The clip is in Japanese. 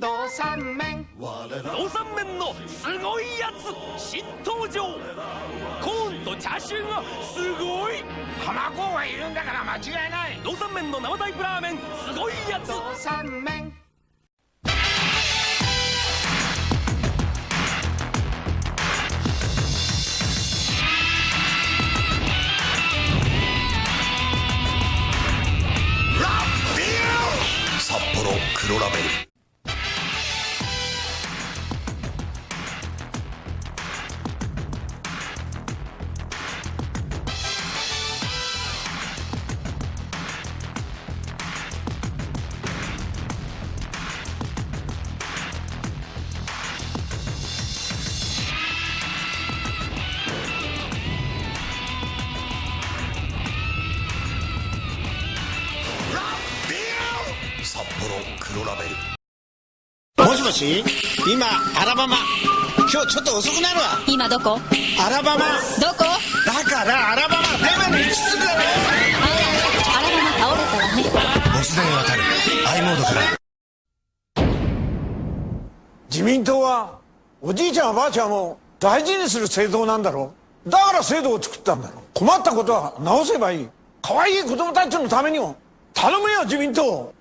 道三麺農産麺のすごいやつ新登場。コーンとチャーシューがすごい。卵がいるんだから間違いない。農産麺の生タイプラーメンすごいやつ。道三麺札幌黒ラベル黒ラベル。もしもし？今アラバマ。今日ちょっと遅くなるわ。今どこ？アラバマ。どこ？だからアラバマデメの5つだろあアラバマ倒れたわね。ボス電当たる。i モードから。自民党はおじいちゃんおばあちゃんを大事にする政党なんだろだから制度を作ったんだろ困ったことは直せばいい。可愛い子供たちのためにも頼むよ自民党